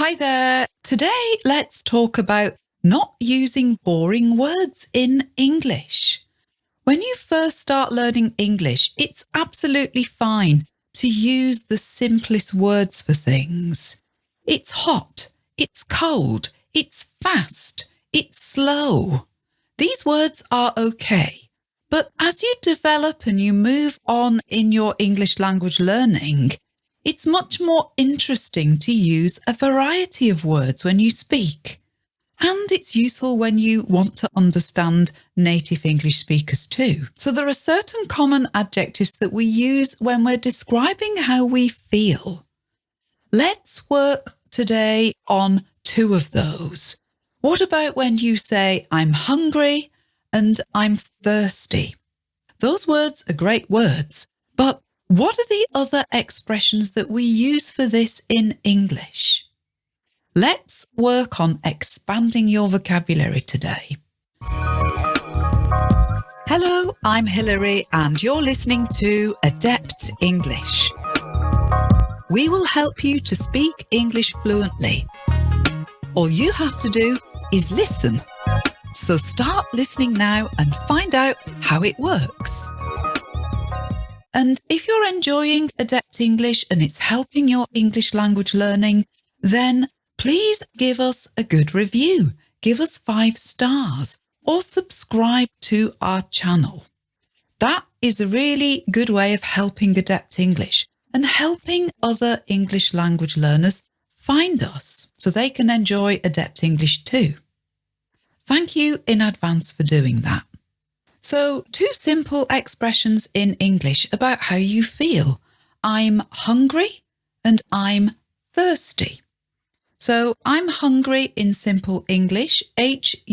Hi there. Today, let's talk about not using boring words in English. When you first start learning English, it's absolutely fine to use the simplest words for things. It's hot, it's cold, it's fast, it's slow. These words are okay. But as you develop and you move on in your English language learning, it's much more interesting to use a variety of words when you speak. And it's useful when you want to understand native English speakers too. So there are certain common adjectives that we use when we're describing how we feel. Let's work today on two of those. What about when you say, I'm hungry and I'm thirsty? Those words are great words, but what are the other expressions that we use for this in English? Let's work on expanding your vocabulary today. Hello, I'm Hilary and you're listening to Adept English. We will help you to speak English fluently. All you have to do is listen. So start listening now and find out how it works. And if you're enjoying Adept English and it's helping your English language learning, then please give us a good review, give us five stars or subscribe to our channel. That is a really good way of helping Adept English and helping other English language learners find us so they can enjoy Adept English too. Thank you in advance for doing that. So two simple expressions in English about how you feel. I'm hungry and I'm thirsty. So I'm hungry in simple English, H-U-N-G-R-Y.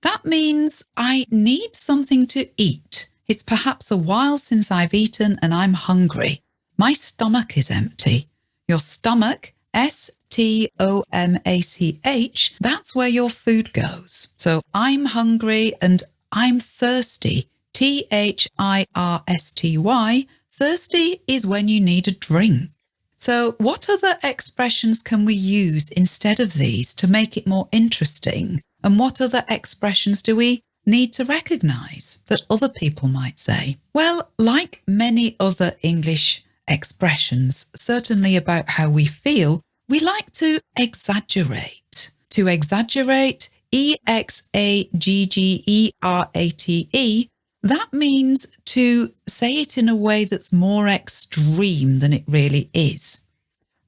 That means I need something to eat. It's perhaps a while since I've eaten and I'm hungry. My stomach is empty. Your stomach, S T O M A C H, that's where your food goes. So I'm hungry and I'm thirsty. T H I R S T Y. Thirsty is when you need a drink. So, what other expressions can we use instead of these to make it more interesting? And what other expressions do we need to recognise that other people might say? Well, like many other English expressions, certainly about how we feel, we like to exaggerate. To exaggerate, E X A G G E R A T E, that means to say it in a way that's more extreme than it really is.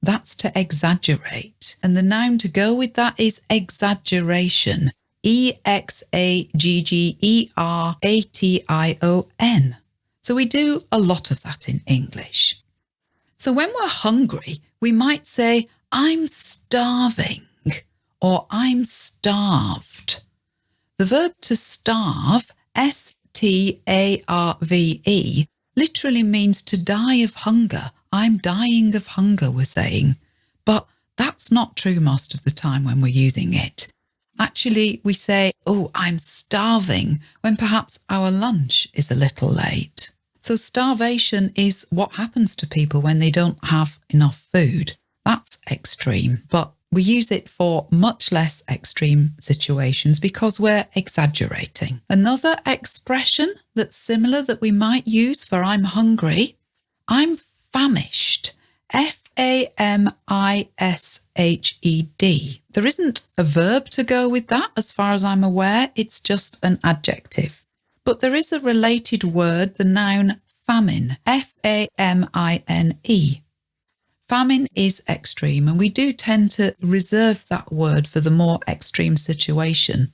That's to exaggerate. And the noun to go with that is exaggeration. E X A G G E R A T I O N. So we do a lot of that in English. So when we're hungry, we might say, I'm starving or I'm starved. The verb to starve, S-T-A-R-V-E, literally means to die of hunger. I'm dying of hunger, we're saying. But that's not true most of the time when we're using it. Actually, we say, oh, I'm starving when perhaps our lunch is a little late. So starvation is what happens to people when they don't have enough food. That's extreme, but we use it for much less extreme situations because we're exaggerating. Another expression that's similar that we might use for I'm hungry, I'm famished. F A M I S H E D. There isn't a verb to go with that as far as I'm aware, it's just an adjective. But there is a related word, the noun famine, F A M I N E. Famine is extreme, and we do tend to reserve that word for the more extreme situation.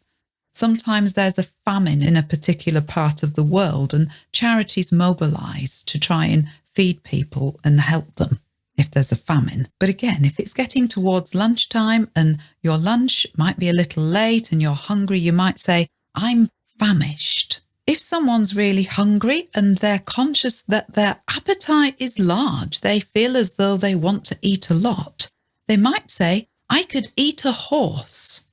Sometimes there's a famine in a particular part of the world, and charities mobilise to try and feed people and help them if there's a famine. But again, if it's getting towards lunchtime and your lunch might be a little late and you're hungry, you might say, I'm famished. If someone's really hungry and they're conscious that their appetite is large, they feel as though they want to eat a lot, they might say, I could eat a horse.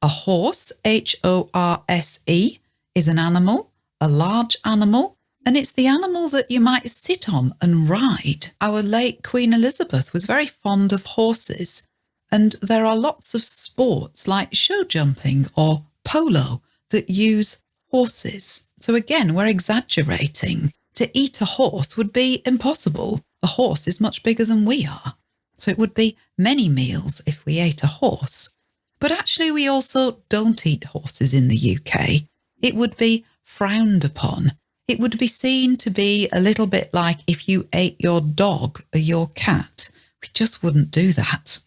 A horse, H-O-R-S-E, is an animal, a large animal, And it's the animal that you might sit on and ride. Our late Queen Elizabeth was very fond of horses, and there are lots of sports like show jumping or polo that use horses. So again, we're exaggerating. To eat a horse would be impossible. A horse is much bigger than we are. So it would be many meals if we ate a horse. But actually, we also don't eat horses in the UK. It would be frowned upon. It would be seen to be a little bit like if you ate your dog or your cat. We just wouldn't do that.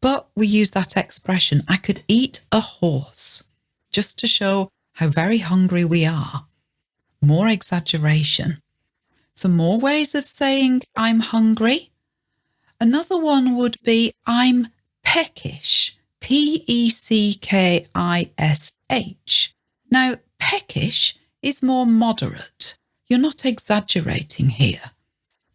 But we use that expression, I could eat a horse, just to show how very hungry we are. More exaggeration. Some more ways of saying I'm hungry. Another one would be I'm peckish. P E C K I S H. Now, peckish is more moderate. You're not exaggerating here.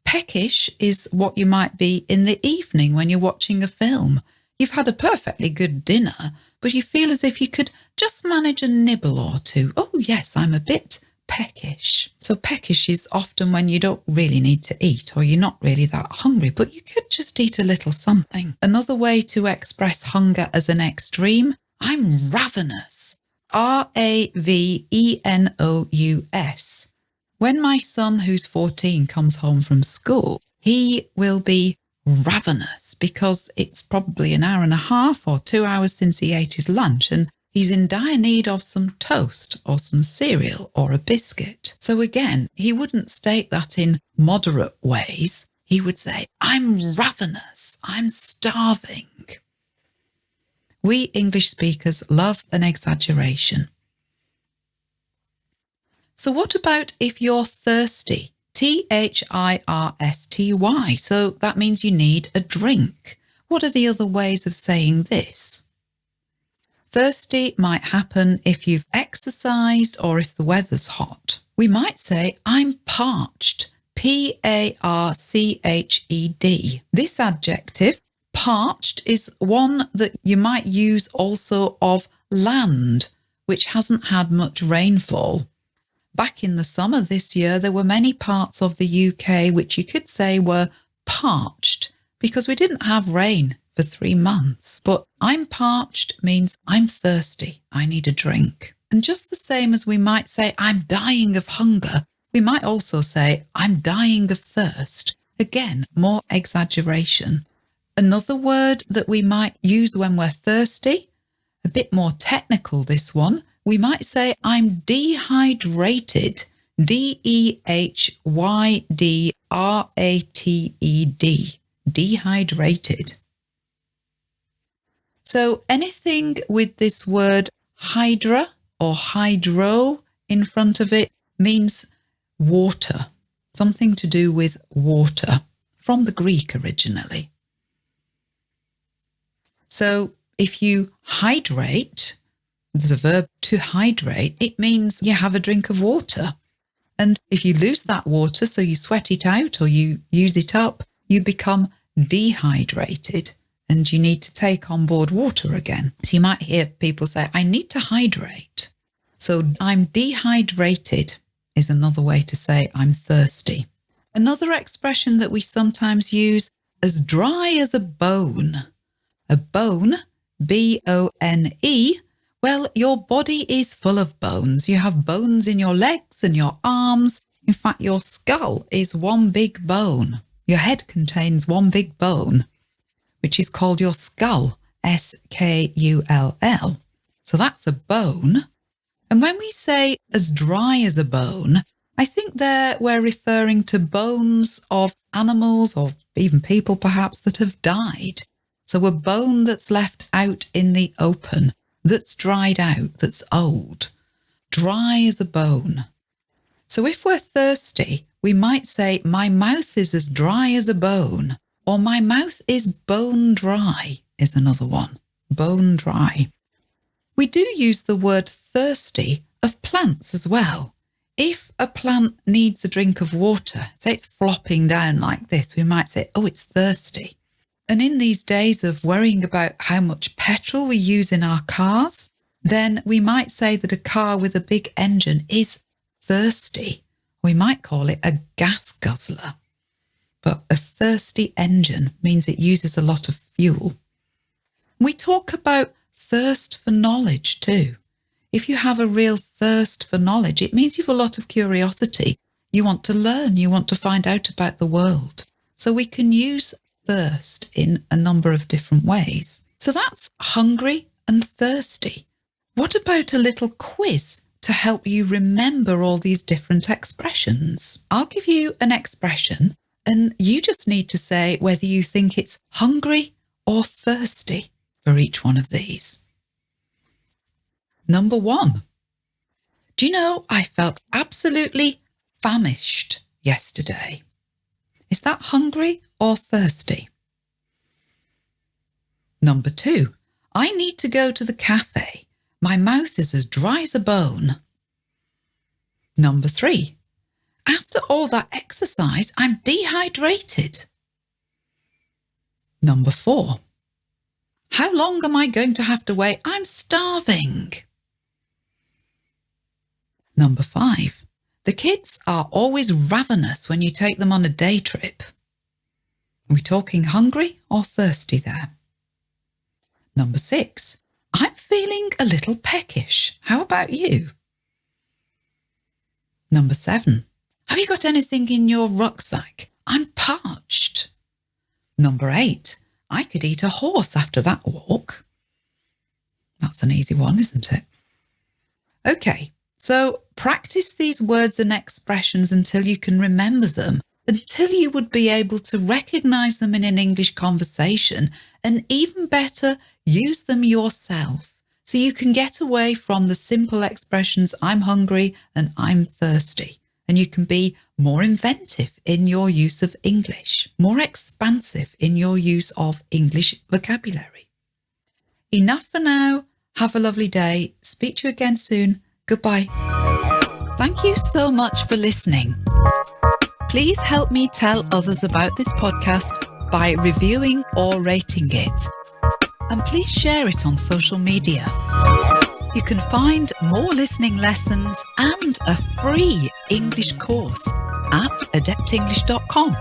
Peckish is what you might be in the evening when you're watching a film. You've had a perfectly good dinner, but you feel as if you could just manage a nibble or two. Oh, yes, I'm a bit peckish. So, peckish is often when you don't really need to eat or you're not really that hungry, but you could just eat a little something. Another way to express hunger as an extreme I'm ravenous. R A V E N O U S. When my son, who's 14, comes home from school, he will be ravenous because it's probably an hour and a half or two hours since he ate his lunch and he's in dire need of some toast or some cereal or a biscuit. So again, he wouldn't state that in moderate ways. He would say, I'm ravenous, I'm starving. We English speakers love an exaggeration. So what about if you're thirsty? T H I R S T Y. So that means you need a drink. What are the other ways of saying this? Thirsty might happen if you've exercised or if the weather's hot. We might say, I'm parched. P A R C H E D. This adjective, parched, is one that you might use also of land, which hasn't had much rainfall. Back in the summer this year, there were many parts of the UK which you could say were parched because we didn't have rain for three months. But I'm parched means I'm thirsty. I need a drink. And just the same as we might say, I'm dying of hunger, we might also say, I'm dying of thirst. Again, more exaggeration. Another word that we might use when we're thirsty, a bit more technical this one, we might say, I'm dehydrated. D E H Y D R A T E D. Dehydrated. So anything with this word hydra or hydro in front of it means water, something to do with water from the Greek originally. So if you hydrate, there's a verb to hydrate, it means you have a drink of water. And if you lose that water, so you sweat it out or you use it up, you become dehydrated and you need to take on board water again. So you might hear people say, I need to hydrate. So I'm dehydrated is another way to say I'm thirsty. Another expression that we sometimes use as dry as a bone. A bone, B O N E, well, your body is full of bones. You have bones in your legs and your arms. In fact, your skull is one big bone. Your head contains one big bone, which is called your skull, S K U L L. So that's a bone. And when we say as dry as a bone, I think there we're referring to bones of animals or even people perhaps that have died. So a bone that's left out in the open that's dried out, that's old, dry as a bone. So if we're thirsty, we might say, My mouth is as dry as a bone, or My mouth is bone dry, is another one. Bone dry. We do use the word thirsty of plants as well. If a plant needs a drink of water, say it's flopping down like this, we might say, Oh, it's thirsty. And in these days of worrying about how much petrol we use in our cars, then we might say that a car with a big engine is thirsty We might call it a gas guzzler. But a thirsty engine means it uses a lot of fuel. We talk about thirst for knowledge too. If you have a real thirst for knowledge, it means you've a lot of curiosity. You want to learn, you want to find out about the world. So we can use thirst in a number of different ways. So that's hungry and thirsty. What about a little quiz to help you remember all these different expressions? I'll give you an expression and you just need to say whether you think it's hungry or thirsty for each one of these. Number one. Do you know I felt absolutely famished yesterday? Is that hungry or thirsty? Number two. I need to go to the cafe. My mouth is as dry as a bone. Number three. After all that exercise, I'm dehydrated. Number four. How long am I going to have to wait? I'm starving. Number five. The kids are always ravenous when you take them on a day trip. Are we talking hungry or thirsty there? Number six. I'm feeling a little peckish. How about you? Number seven. Have you got anything in your rucksack? I'm parched. Number eight. I could eat a horse after that walk. That's an easy one, isn't it? Okay, so practice these words and expressions until you can remember them, until you would be able to recognise them in an English conversation, and even better, use them yourself. So you can get away from the simple expressions, I'm hungry and I'm thirsty and you can be more inventive in your use of English, more expansive in your use of English vocabulary. Enough for now. Have a lovely day. Speak to you again soon. Goodbye. Thank you so much for listening. Please help me tell others about this podcast by reviewing or rating it. And please share it on social media. You can find more listening lessons and a free English course at adeptenglish.com.